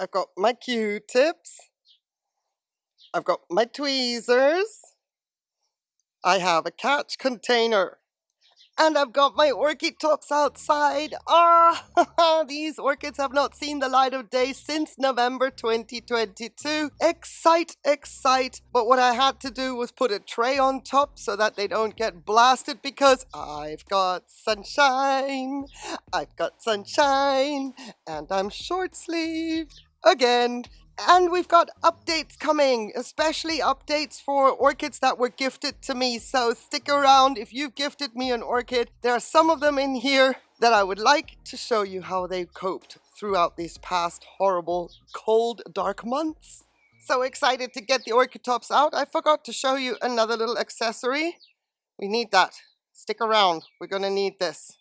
I've got my Q-tips. I've got my tweezers. I have a catch container. And I've got my orchid tops outside. Ah, these orchids have not seen the light of day since November 2022. Excite, excite. But what I had to do was put a tray on top so that they don't get blasted because I've got sunshine. I've got sunshine. And I'm short sleeved again. And we've got updates coming, especially updates for orchids that were gifted to me. So stick around if you've gifted me an orchid. There are some of them in here that I would like to show you how they coped throughout these past horrible, cold, dark months. So excited to get the orchid tops out. I forgot to show you another little accessory. We need that. Stick around. We're going to need this.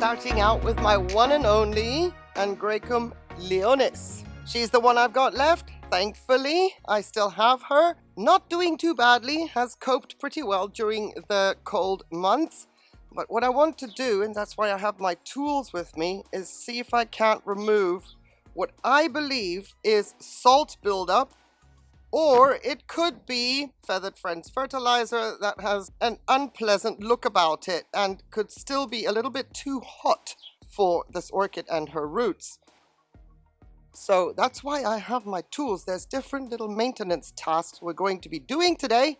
Starting out with my one and only Angraecum leonis. She's the one I've got left. Thankfully, I still have her. Not doing too badly, has coped pretty well during the cold months. But what I want to do, and that's why I have my tools with me, is see if I can't remove what I believe is salt buildup or it could be Feathered Friends fertilizer that has an unpleasant look about it and could still be a little bit too hot for this orchid and her roots. So that's why I have my tools. There's different little maintenance tasks we're going to be doing today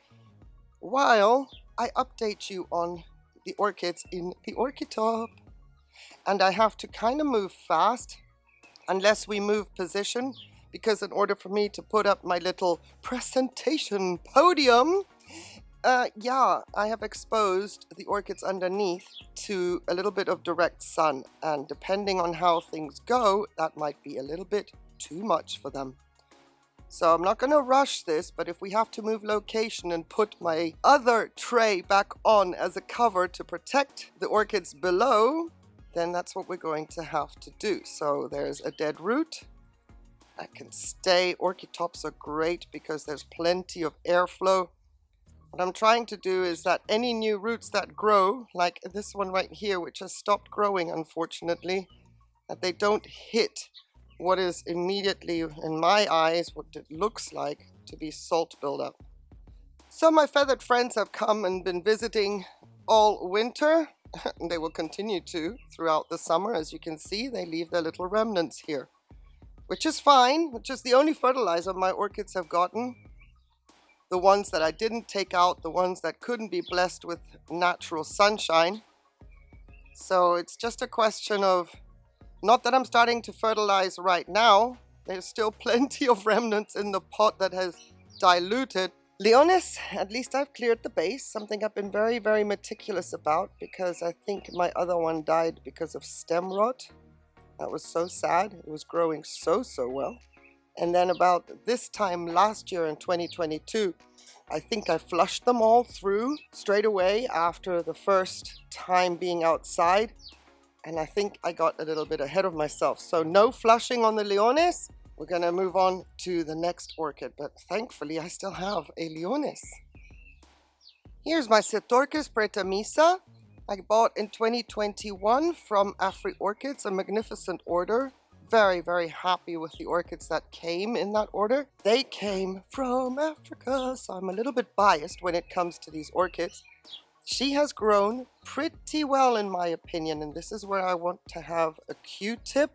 while I update you on the orchids in the orchid top. And I have to kind of move fast unless we move position because in order for me to put up my little presentation podium, uh, yeah, I have exposed the orchids underneath to a little bit of direct sun and depending on how things go, that might be a little bit too much for them. So I'm not going to rush this, but if we have to move location and put my other tray back on as a cover to protect the orchids below, then that's what we're going to have to do. So there's a dead root I can stay. Orchid tops are great because there's plenty of airflow. What I'm trying to do is that any new roots that grow, like this one right here, which has stopped growing unfortunately, that they don't hit what is immediately, in my eyes, what it looks like to be salt buildup. So my feathered friends have come and been visiting all winter. and they will continue to throughout the summer. As you can see, they leave their little remnants here which is fine, which is the only fertilizer my orchids have gotten. The ones that I didn't take out, the ones that couldn't be blessed with natural sunshine. So it's just a question of, not that I'm starting to fertilize right now, there's still plenty of remnants in the pot that has diluted. Leonis, at least I've cleared the base, something I've been very, very meticulous about because I think my other one died because of stem rot. That was so sad. It was growing so, so well. And then about this time last year in 2022, I think I flushed them all through straight away after the first time being outside. And I think I got a little bit ahead of myself. So no flushing on the Leonis. We're going to move on to the next orchid. But thankfully, I still have a Leonis. Here's my Cyrtorchis praetermissa. I bought in 2021 from Afri Orchids, a magnificent order. Very, very happy with the orchids that came in that order. They came from Africa, so I'm a little bit biased when it comes to these orchids. She has grown pretty well in my opinion, and this is where I want to have a Q-tip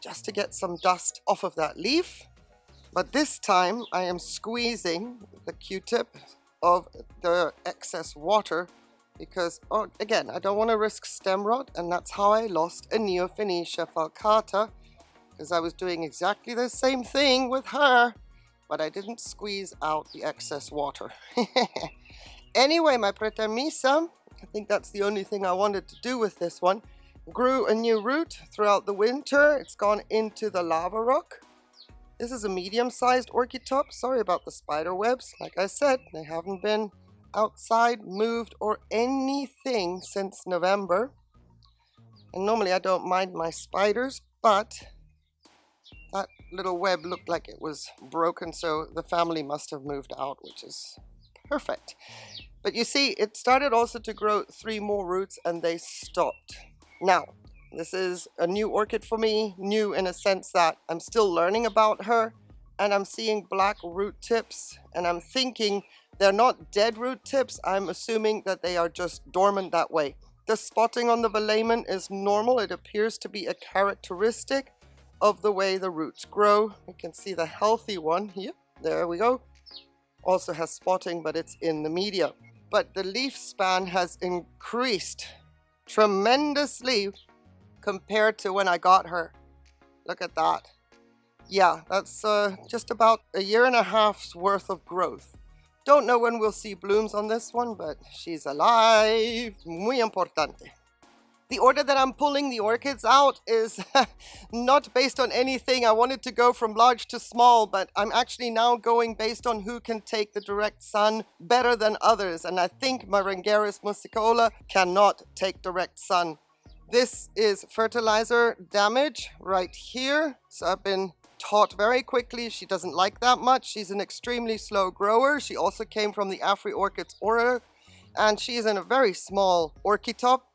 just to get some dust off of that leaf. But this time I am squeezing the Q-tip of the excess water because, oh, again, I don't want to risk stem rot, and that's how I lost a Neofinetia falcata, because I was doing exactly the same thing with her, but I didn't squeeze out the excess water. anyway, my Praetermissa, I think that's the only thing I wanted to do with this one, grew a new root throughout the winter. It's gone into the lava rock. This is a medium-sized orchid top. Sorry about the spider webs. Like I said, they haven't been outside, moved, or anything since November. And normally I don't mind my spiders, but that little web looked like it was broken, so the family must have moved out, which is perfect. But you see, it started also to grow three more roots and they stopped. Now, this is a new orchid for me, new in a sense that I'm still learning about her and I'm seeing black root tips and I'm thinking they're not dead root tips. I'm assuming that they are just dormant that way. The spotting on the velamen is normal. It appears to be a characteristic of the way the roots grow. You can see the healthy one here. There we go. Also has spotting, but it's in the media. But the leaf span has increased tremendously compared to when I got her. Look at that. Yeah, that's uh, just about a year and a half's worth of growth. Don't know when we'll see blooms on this one, but she's alive. Muy importante. The order that I'm pulling the orchids out is not based on anything. I wanted to go from large to small, but I'm actually now going based on who can take the direct sun better than others. And I think Maringeris muscicola cannot take direct sun. This is fertilizer damage right here. So I've been taught very quickly. She doesn't like that much. She's an extremely slow grower. She also came from the Afri Orchids order and she is in a very small orchid-top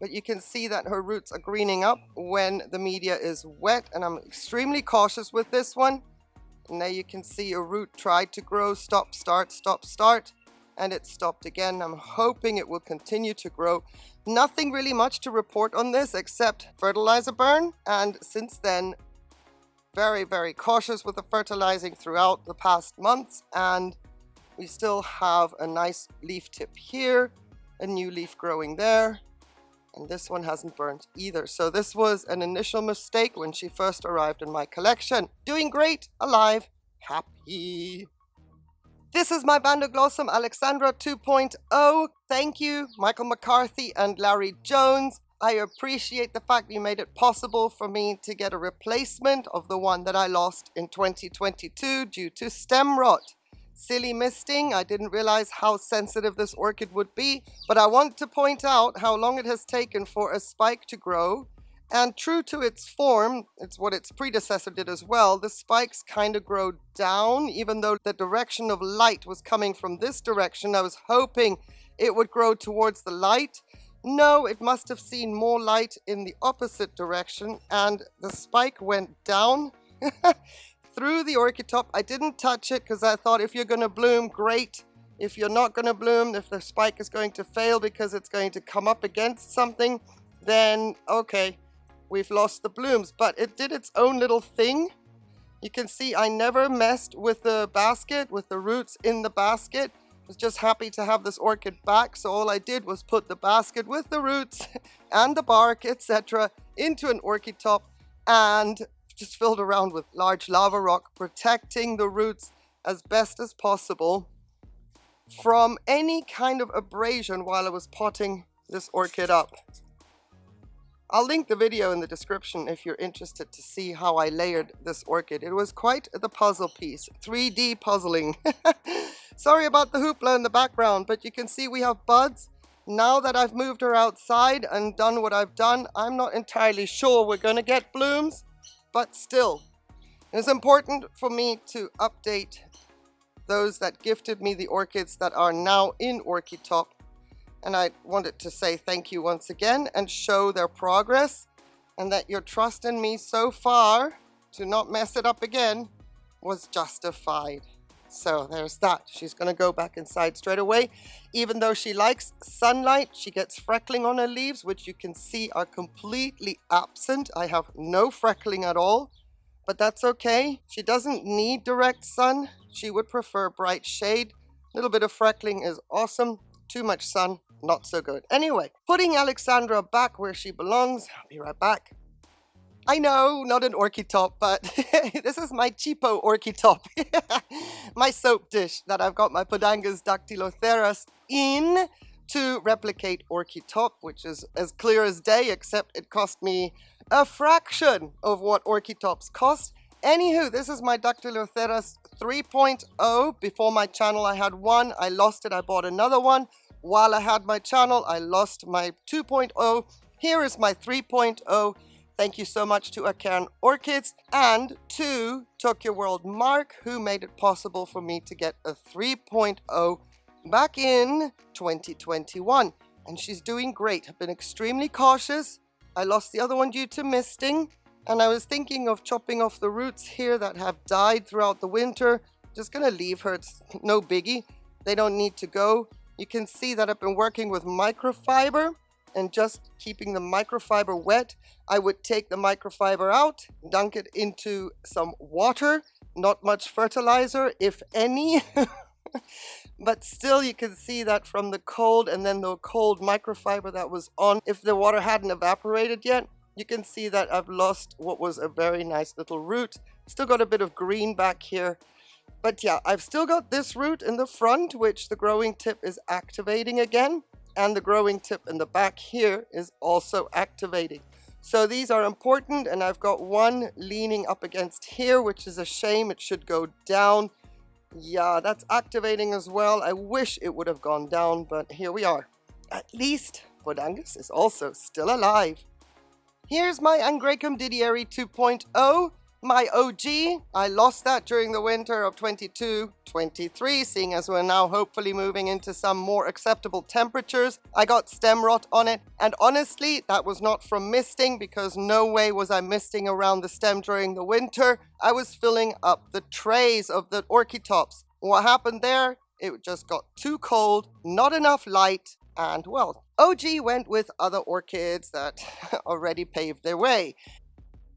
but you can see that her roots are greening up when the media is wet and I'm extremely cautious with this one. And now you can see a root tried to grow, stop, start, stop, start, and it stopped again. I'm hoping it will continue to grow. Nothing really much to report on this except fertilizer burn, and since then, very, very cautious with the fertilizing throughout the past months, and we still have a nice leaf tip here, a new leaf growing there, and this one hasn't burnt either. So this was an initial mistake when she first arrived in my collection. Doing great, alive, happy. This is my Bandoglossum Alexandra 2.0. Thank you, Michael McCarthy and Larry Jones. I appreciate the fact you made it possible for me to get a replacement of the one that I lost in 2022 due to stem rot silly misting. I didn't realize how sensitive this orchid would be, but I want to point out how long it has taken for a spike to grow. And true to its form, it's what its predecessor did as well, the spikes kind of grow down, even though the direction of light was coming from this direction. I was hoping it would grow towards the light. No, it must have seen more light in the opposite direction, and the spike went down. through the orchid top. I didn't touch it because I thought if you're going to bloom, great. If you're not going to bloom, if the spike is going to fail because it's going to come up against something, then okay, we've lost the blooms. But it did its own little thing. You can see I never messed with the basket, with the roots in the basket. Was just happy to have this orchid back. So all I did was put the basket with the roots and the bark, etc. into an orchid top and just filled around with large lava rock, protecting the roots as best as possible from any kind of abrasion while I was potting this orchid up. I'll link the video in the description if you're interested to see how I layered this orchid. It was quite the puzzle piece, 3D puzzling. Sorry about the hoopla in the background, but you can see we have buds. Now that I've moved her outside and done what I've done, I'm not entirely sure we're gonna get blooms, but still, it's important for me to update those that gifted me the orchids that are now in Orchid Top. And I wanted to say thank you once again and show their progress and that your trust in me so far to not mess it up again was justified. So there's that. She's going to go back inside straight away. Even though she likes sunlight, she gets freckling on her leaves, which you can see are completely absent. I have no freckling at all, but that's okay. She doesn't need direct sun. She would prefer bright shade. A little bit of freckling is awesome. Too much sun, not so good. Anyway, putting Alexandra back where she belongs. I'll be right back. I know, not an orchid top, but this is my cheapo orchid top. my soap dish that I've got my Podangis dactyloceras in to replicate orchid top, which is as clear as day, except it cost me a fraction of what orchid tops cost. Anywho, this is my Dr. Dactyloceras 3.0. Before my channel, I had one. I lost it. I bought another one. While I had my channel, I lost my 2.0. Here is my 3.0. Thank you so much to Acairn Orchids and to Tokyo World Mark, who made it possible for me to get a 3.0 back in 2021 and she's doing great. I've been extremely cautious. I lost the other one due to misting and I was thinking of chopping off the roots here that have died throughout the winter. Just gonna leave her, it's no biggie. They don't need to go. You can see that I've been working with microfiber and just keeping the microfiber wet. I would take the microfiber out, dunk it into some water, not much fertilizer, if any. but still you can see that from the cold and then the cold microfiber that was on, if the water hadn't evaporated yet, you can see that I've lost what was a very nice little root. Still got a bit of green back here. But yeah, I've still got this root in the front, which the growing tip is activating again. And the growing tip in the back here is also activating. So these are important and I've got one leaning up against here, which is a shame. It should go down. Yeah, that's activating as well. I wish it would have gone down, but here we are. At least Podangis is also still alive. Here's my Angraecum didieri 2.0 my OG, I lost that during the winter of 22-23, seeing as we're now hopefully moving into some more acceptable temperatures. I got stem rot on it, and honestly, that was not from misting because no way was I misting around the stem during the winter. I was filling up the trays of the orchid tops. What happened there? It just got too cold, not enough light, and well, OG went with other orchids that already paved their way.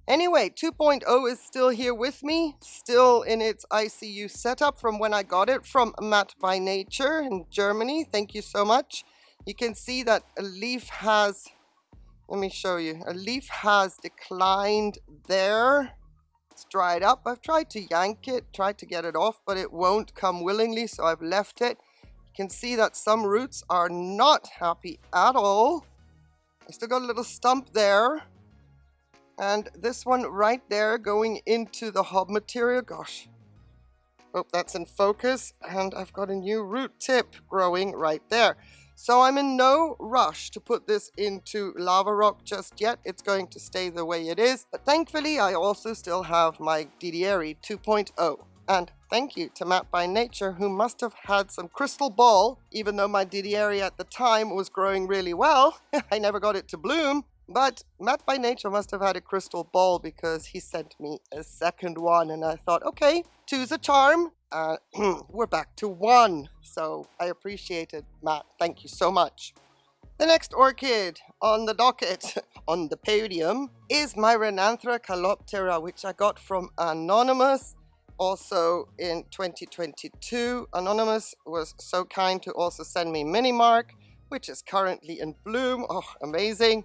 Anyway, 2.0 is still here with me, still in its ICU setup from when I got it from Matt by Nature in Germany. Thank you so much. You can see that a leaf has, let me show you, a leaf has declined there. It's dried up. I've tried to yank it, tried to get it off, but it won't come willingly, so I've left it. Can see that some roots are not happy at all. I still got a little stump there and this one right there going into the hob material, gosh. Oh, that's in focus. And I've got a new root tip growing right there. So I'm in no rush to put this into lava rock just yet. It's going to stay the way it is. But thankfully, I also still have my Didieri 2.0. And thank you to Matt by Nature, who must have had some crystal ball, even though my Didieri at the time was growing really well. I never got it to bloom. But Matt by Nature must have had a crystal ball because he sent me a second one and I thought, okay, two's a charm. Uh, we're back to one. So I appreciate it, Matt. Thank you so much. The next orchid on the docket, on the podium, is my Renanthera caloptera, which I got from Anonymous also in 2022. Anonymous was so kind to also send me Mini Mark, which is currently in bloom. Oh, amazing.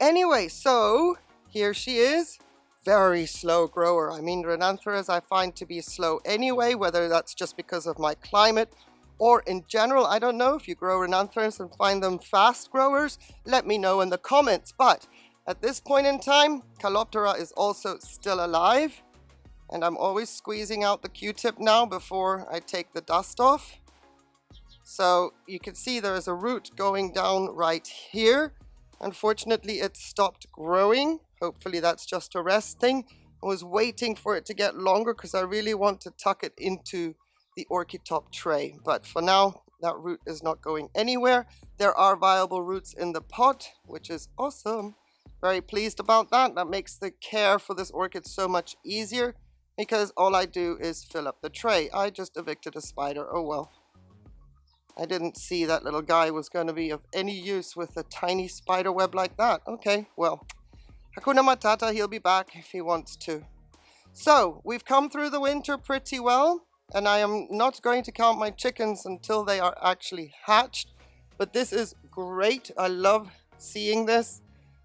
Anyway, so here she is. Very slow grower. I mean, Renantheras I find to be slow anyway, whether that's just because of my climate or in general. I don't know if you grow Renantheras and find them fast growers. Let me know in the comments. But at this point in time, Caloptera is also still alive. And I'm always squeezing out the Q-tip now before I take the dust off. So you can see there is a root going down right here. Unfortunately, it stopped growing. Hopefully that's just a rest thing. I was waiting for it to get longer because I really want to tuck it into the orchid top tray. But for now, that root is not going anywhere. There are viable roots in the pot, which is awesome. Very pleased about that. That makes the care for this orchid so much easier because all I do is fill up the tray. I just evicted a spider. Oh well. I didn't see that little guy was going to be of any use with a tiny spider web like that. Okay, well, Hakuna Matata, he'll be back if he wants to. So, we've come through the winter pretty well, and I am not going to count my chickens until they are actually hatched. But this is great. I love seeing this.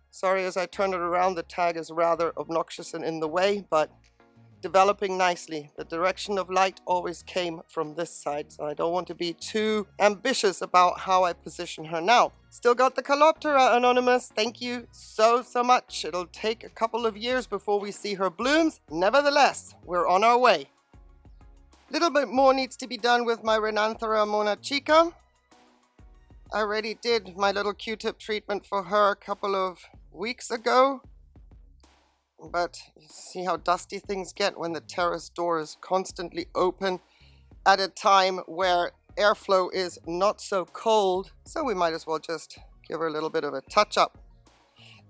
Sorry, as I turn it around, the tag is rather obnoxious and in the way, but developing nicely. The direction of light always came from this side, so I don't want to be too ambitious about how I position her now. Still got the Caloptera, Anonymous. Thank you so, so much. It'll take a couple of years before we see her blooms. Nevertheless, we're on our way. Little bit more needs to be done with my Renanthera monachica. I already did my little Q-tip treatment for her a couple of weeks ago. But see how dusty things get when the terrace door is constantly open at a time where airflow is not so cold, so we might as well just give her a little bit of a touch up.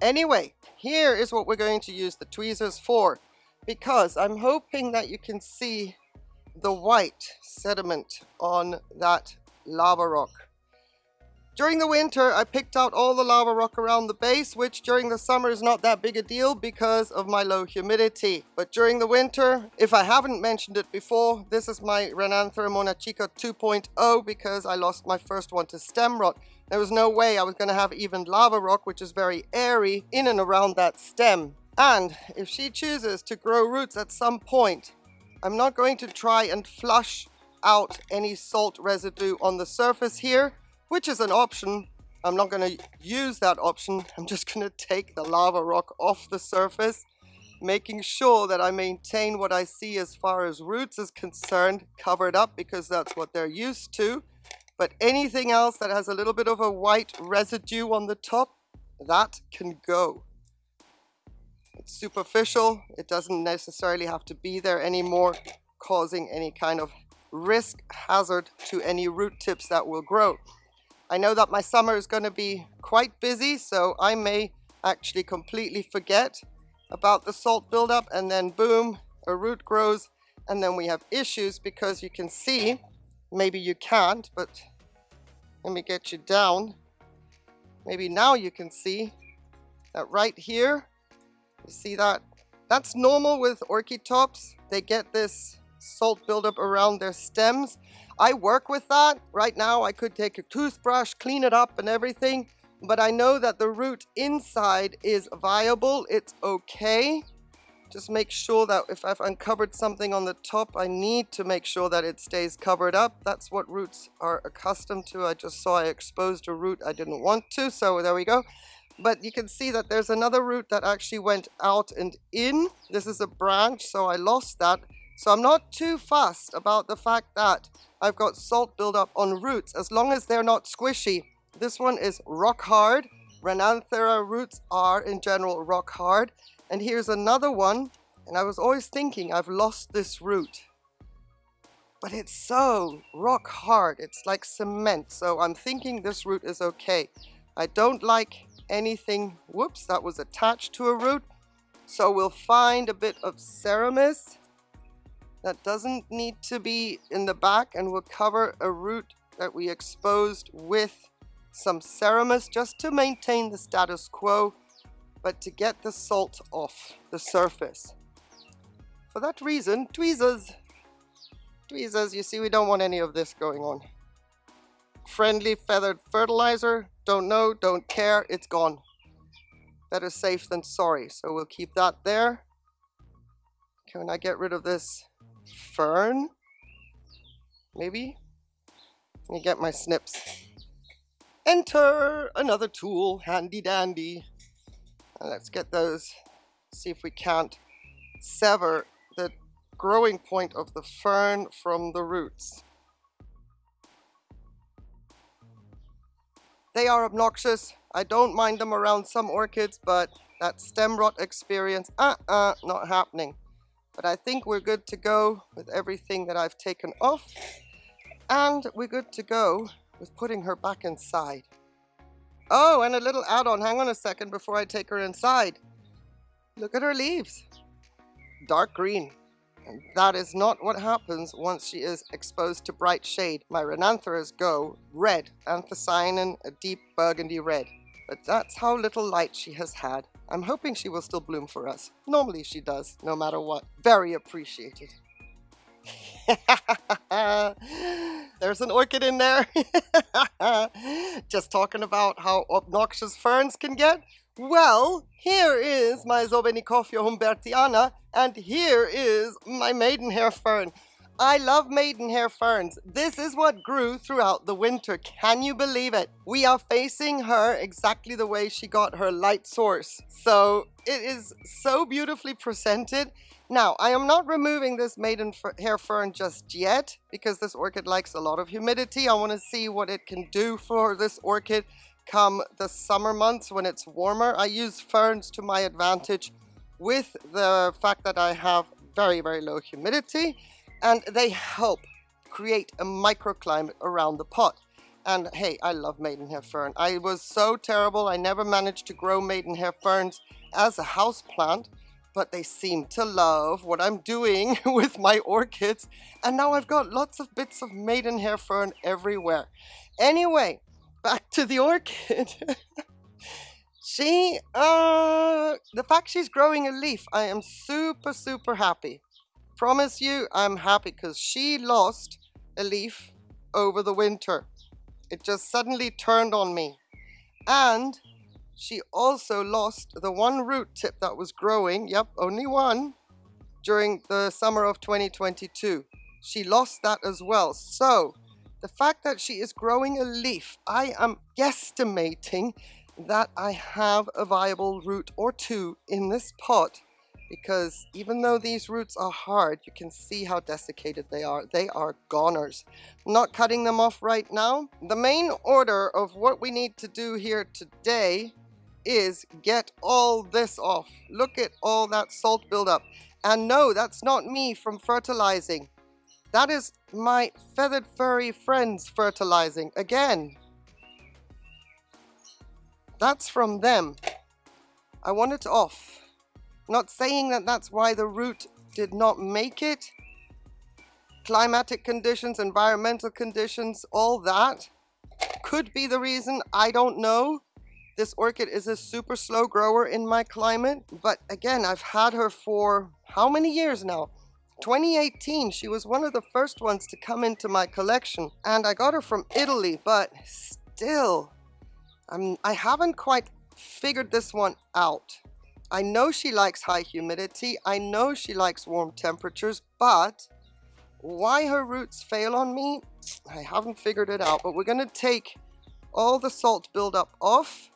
Anyway, here is what we're going to use the tweezers for, because I'm hoping that you can see the white sediment on that lava rock. During the winter, I picked out all the lava rock around the base, which during the summer is not that big a deal because of my low humidity. But during the winter, if I haven't mentioned it before, this is my Renanthera monachica 2.0 because I lost my first one to stem rot. There was no way I was going to have even lava rock, which is very airy, in and around that stem. And if she chooses to grow roots at some point, I'm not going to try and flush out any salt residue on the surface here which is an option. I'm not going to use that option. I'm just going to take the lava rock off the surface, making sure that I maintain what I see as far as roots is concerned, covered up because that's what they're used to. But anything else that has a little bit of a white residue on the top, that can go. It's superficial. It doesn't necessarily have to be there anymore, causing any kind of risk hazard to any root tips that will grow. I know that my summer is going to be quite busy, so I may actually completely forget about the salt buildup and then boom, a root grows and then we have issues because you can see, maybe you can't, but let me get you down. Maybe now you can see that right here, you see that? That's normal with orchid tops. They get this salt buildup around their stems. I work with that. Right now I could take a toothbrush, clean it up and everything, but I know that the root inside is viable. It's okay. Just make sure that if I've uncovered something on the top, I need to make sure that it stays covered up. That's what roots are accustomed to. I just saw I exposed a root I didn't want to, so there we go. But you can see that there's another root that actually went out and in. This is a branch, so I lost that. So I'm not too fussed about the fact that I've got salt buildup on roots as long as they're not squishy. This one is rock hard. Renanthera roots are in general rock hard. And here's another one. And I was always thinking I've lost this root. But it's so rock hard. It's like cement. So I'm thinking this root is okay. I don't like anything, whoops, that was attached to a root. So we'll find a bit of ceramis that doesn't need to be in the back and we'll cover a root that we exposed with some ceramis just to maintain the status quo but to get the salt off the surface. For that reason, tweezers. Tweezers, you see we don't want any of this going on. Friendly feathered fertilizer, don't know, don't care, it's gone. Better safe than sorry, so we'll keep that there. Can I get rid of this fern? Maybe? Let me get my snips. Enter another tool, handy dandy. And let's get those, see if we can't sever the growing point of the fern from the roots. They are obnoxious. I don't mind them around some orchids, but that stem rot experience, uh-uh, not happening. But I think we're good to go with everything that I've taken off. And we're good to go with putting her back inside. Oh, and a little add-on. Hang on a second before I take her inside. Look at her leaves. Dark green. And that is not what happens once she is exposed to bright shade. My Renantheras go red, anthocyanin, a deep burgundy red. But that's how little light she has had. I'm hoping she will still bloom for us. Normally she does, no matter what. Very appreciated. There's an orchid in there. Just talking about how obnoxious ferns can get. Well, here is my Sobennikoffia humbertiana, and here is my maidenhair fern. I love maidenhair ferns. This is what grew throughout the winter. Can you believe it? We are facing her exactly the way she got her light source. So it is so beautifully presented. Now, I am not removing this maidenhair fern just yet because this orchid likes a lot of humidity. I want to see what it can do for this orchid come the summer months when it's warmer. I use ferns to my advantage with the fact that I have very, very low humidity and they help create a microclimate around the pot. And hey, I love maidenhair fern. I was so terrible. I never managed to grow maidenhair ferns as a house plant, but they seem to love what I'm doing with my orchids. And now I've got lots of bits of maidenhair fern everywhere. Anyway, back to the orchid. she, uh, the fact she's growing a leaf, I am super, super happy. Promise you, I'm happy because she lost a leaf over the winter. It just suddenly turned on me. And she also lost the one root tip that was growing, yep, only one, during the summer of 2022. She lost that as well. So the fact that she is growing a leaf, I am guesstimating that I have a viable root or two in this pot because even though these roots are hard, you can see how desiccated they are. They are goners. I'm not cutting them off right now. The main order of what we need to do here today is get all this off. Look at all that salt buildup. And no, that's not me from fertilizing. That is my feathered furry friends fertilizing. Again, that's from them. I want it off. Not saying that that's why the root did not make it. Climatic conditions, environmental conditions, all that could be the reason. I don't know. This orchid is a super slow grower in my climate. But again, I've had her for how many years now? 2018, she was one of the first ones to come into my collection. And I got her from Italy, but still, I'm, I haven't quite figured this one out. I know she likes high humidity. I know she likes warm temperatures, but why her roots fail on me, I haven't figured it out. But we're going to take all the salt buildup off.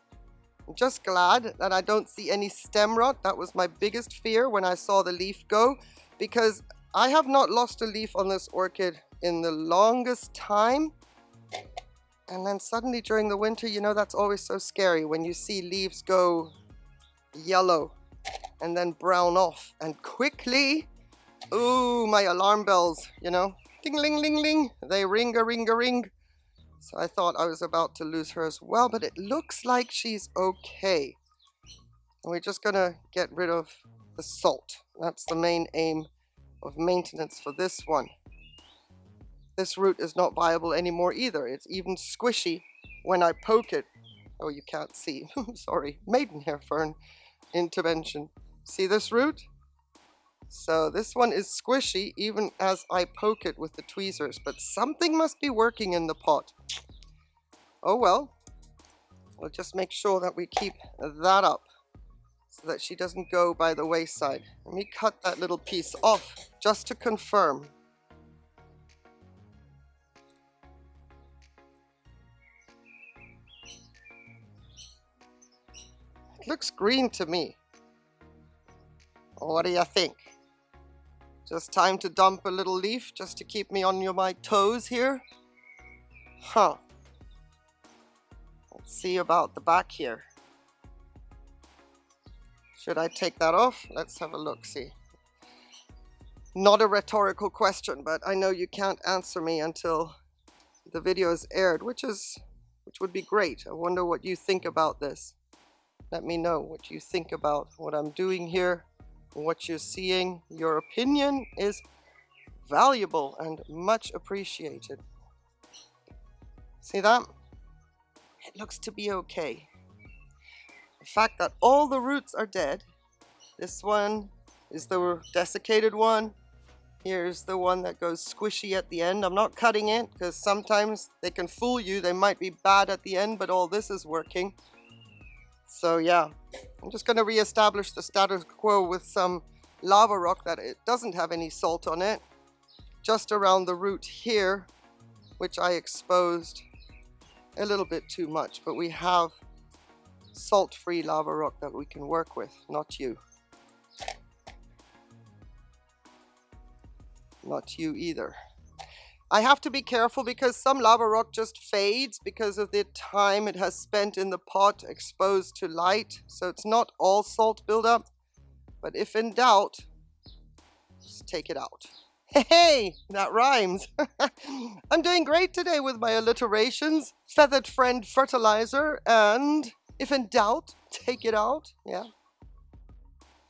I'm just glad that I don't see any stem rot. That was my biggest fear when I saw the leaf go because I have not lost a leaf on this orchid in the longest time. And then suddenly during the winter, you know, that's always so scary when you see leaves go yellow and then brown off and quickly ooh my alarm bells you know? Ding ling ling ling. They ring a ring a ring. So I thought I was about to lose her as well but it looks like she's okay. And we're just gonna get rid of the salt. That's the main aim of maintenance for this one. This root is not viable anymore either. It's even squishy when I poke it. Oh you can't see. Sorry. Maidenhair fern intervention. See this root? So this one is squishy even as I poke it with the tweezers, but something must be working in the pot. Oh well, we'll just make sure that we keep that up so that she doesn't go by the wayside. Let me cut that little piece off just to confirm. Looks green to me. What do you think? Just time to dump a little leaf just to keep me on your, my toes here? Huh. Let's see about the back here. Should I take that off? Let's have a look, see. Not a rhetorical question, but I know you can't answer me until the video is aired, which is, which would be great. I wonder what you think about this. Let me know what you think about what I'm doing here, what you're seeing. Your opinion is valuable and much appreciated. See that? It looks to be okay. The fact that all the roots are dead. This one is the desiccated one. Here's the one that goes squishy at the end. I'm not cutting it because sometimes they can fool you. They might be bad at the end, but all this is working. So yeah, I'm just going to re-establish the status quo with some lava rock that it doesn't have any salt on it. Just around the root here, which I exposed a little bit too much, but we have salt-free lava rock that we can work with, not you. Not you either. I have to be careful because some lava rock just fades because of the time it has spent in the pot exposed to light. So it's not all salt buildup. But if in doubt, just take it out. Hey, that rhymes. I'm doing great today with my alliterations, feathered friend fertilizer, and if in doubt, take it out. Yeah.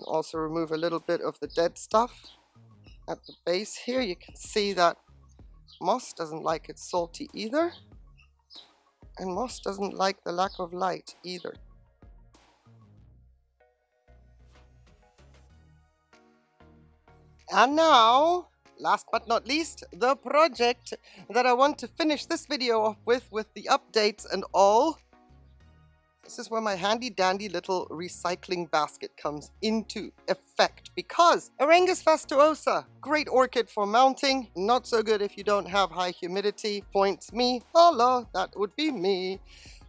Also remove a little bit of the dead stuff at the base here. You can see that moss doesn't like it salty either. And moss doesn't like the lack of light either. And now, last but not least, the project that I want to finish this video off with, with the updates and all. This is where my handy dandy little recycling basket comes into effect because Aerangis fastuosa, great orchid for mounting, not so good if you don't have high humidity, points me, hello, that would be me.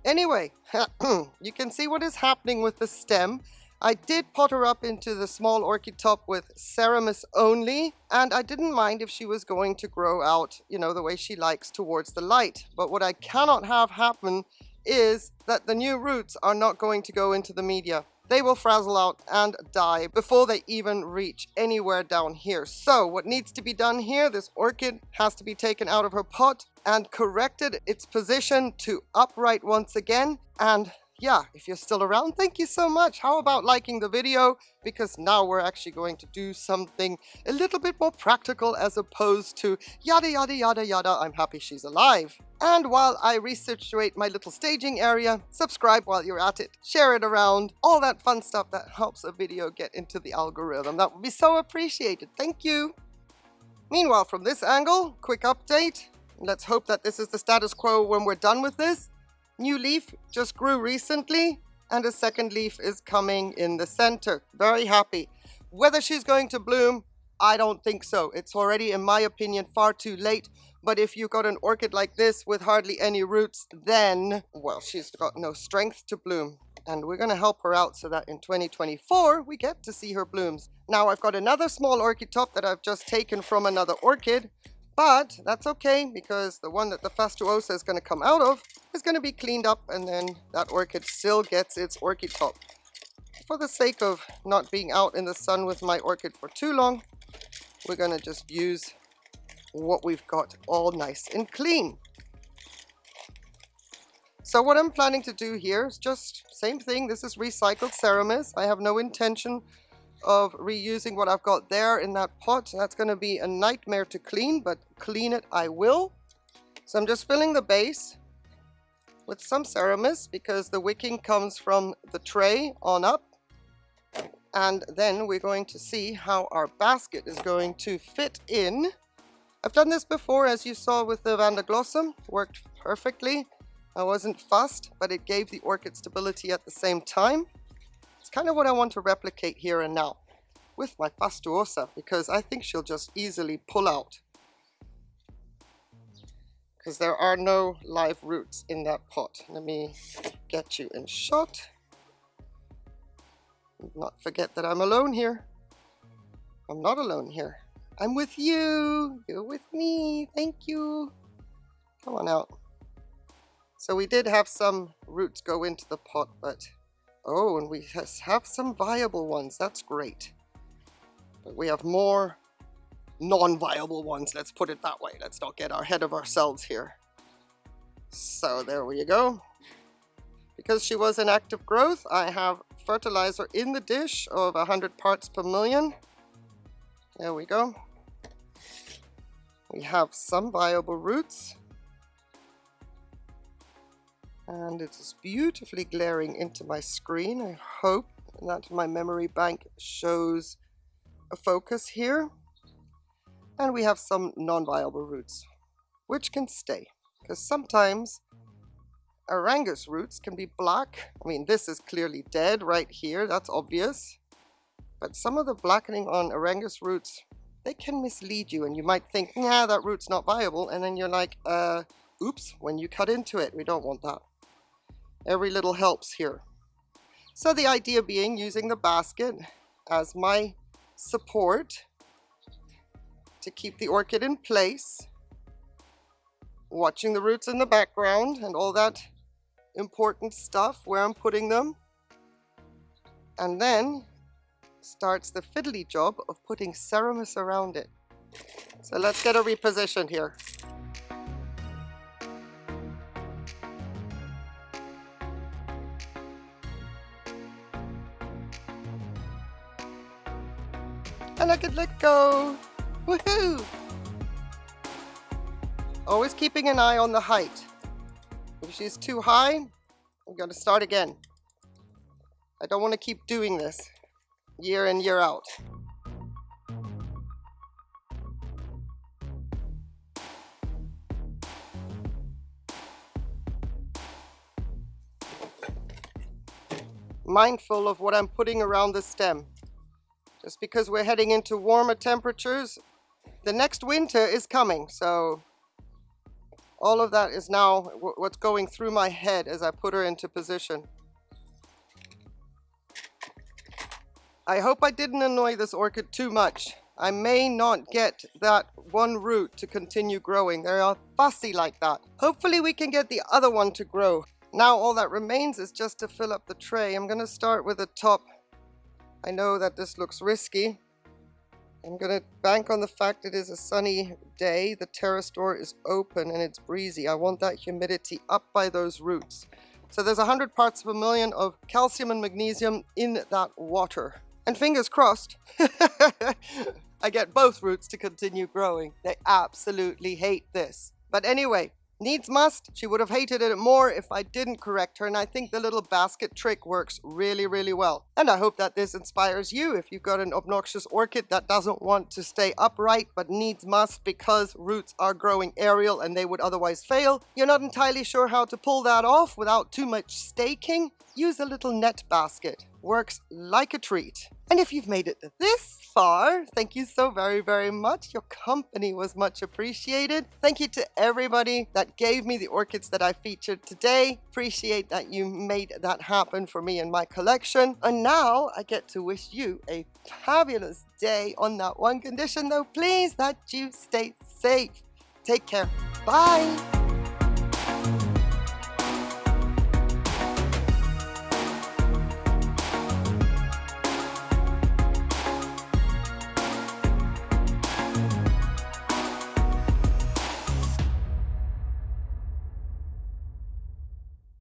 Anyway, you can see what is happening with the stem. I did pot her up into the small orchid top with Ceramis only, and I didn't mind if she was going to grow out, you know, the way she likes towards the light. But what I cannot have happen is that the new roots are not going to go into the media. They will frazzle out and die before they even reach anywhere down here. So what needs to be done here, this orchid has to be taken out of her pot and corrected its position to upright once again and yeah, if you're still around, thank you so much. How about liking the video? Because now we're actually going to do something a little bit more practical as opposed to yada yada yada yada, I'm happy she's alive. And while I resituate my little staging area, subscribe while you're at it, share it around, all that fun stuff that helps a video get into the algorithm. That would be so appreciated. Thank you. Meanwhile, from this angle, quick update. Let's hope that this is the status quo when we're done with this. New leaf just grew recently and a second leaf is coming in the center. Very happy. Whether she's going to bloom, I don't think so. It's already, in my opinion, far too late. But if you've got an orchid like this with hardly any roots, then, well, she's got no strength to bloom. And we're going to help her out so that in 2024, we get to see her blooms. Now, I've got another small orchid top that I've just taken from another orchid. But that's okay because the one that the fastuosa is going to come out of is going to be cleaned up and then that orchid still gets its orchid top. For the sake of not being out in the sun with my orchid for too long, we're going to just use what we've got all nice and clean. So what I'm planning to do here is just same thing. This is recycled Ceramis. I have no intention of reusing what I've got there in that pot. That's going to be a nightmare to clean, but clean it I will. So I'm just filling the base with some Ceramis because the wicking comes from the tray on up. And then we're going to see how our basket is going to fit in. I've done this before, as you saw with the Vanda worked perfectly. I wasn't fussed, but it gave the orchid stability at the same time. It's kind of what I want to replicate here and now with my fastuosa because I think she'll just easily pull out because there are no live roots in that pot. Let me get you in shot. Not forget that I'm alone here. I'm not alone here. I'm with you. You're with me. Thank you. Come on out. So we did have some roots go into the pot, but Oh, and we have some viable ones. That's great. But we have more non-viable ones. Let's put it that way. Let's not get ahead of ourselves here. So there we go. Because she was in active growth, I have fertilizer in the dish of 100 parts per million. There we go. We have some viable roots and it is beautifully glaring into my screen. I hope that my memory bank shows a focus here. And we have some non-viable roots, which can stay, because sometimes Aerangis roots can be black. I mean, this is clearly dead right here, that's obvious. But some of the blackening on Aerangis roots, they can mislead you, and you might think, nah, that root's not viable, and then you're like, uh, oops, when you cut into it, we don't want that. Every little helps here. So the idea being using the basket as my support to keep the orchid in place, watching the roots in the background and all that important stuff where I'm putting them. And then starts the fiddly job of putting ceramis around it. So let's get her repositioned here. And I can let go. Woohoo! Always keeping an eye on the height. If she's too high, I'm going to start again. I don't want to keep doing this year in, year out. Mindful of what I'm putting around the stem. Just because we're heading into warmer temperatures, the next winter is coming, so all of that is now what's going through my head as I put her into position. I hope I didn't annoy this orchid too much. I may not get that one root to continue growing. They are fussy like that. Hopefully we can get the other one to grow. Now all that remains is just to fill up the tray. I'm going to start with the top. I know that this looks risky. I'm going to bank on the fact it is a sunny day. The terrace door is open and it's breezy. I want that humidity up by those roots. So there's 100 parts of a million of calcium and magnesium in that water. And fingers crossed, I get both roots to continue growing. They absolutely hate this. But anyway, Needs must. She would have hated it more if I didn't correct her, and I think the little basket trick works really, really well. And I hope that this inspires you if you've got an obnoxious orchid that doesn't want to stay upright but needs must because roots are growing aerial and they would otherwise fail. You're not entirely sure how to pull that off without too much staking. Use a little net basket. Works like a treat. And if you've made it this far, thank you so very, very much. Your company was much appreciated. Thank you to everybody that gave me the orchids that I featured today. Appreciate that you made that happen for me and my collection. And now I get to wish you a fabulous day on that one condition though, please, that you stay safe. Take care. Bye.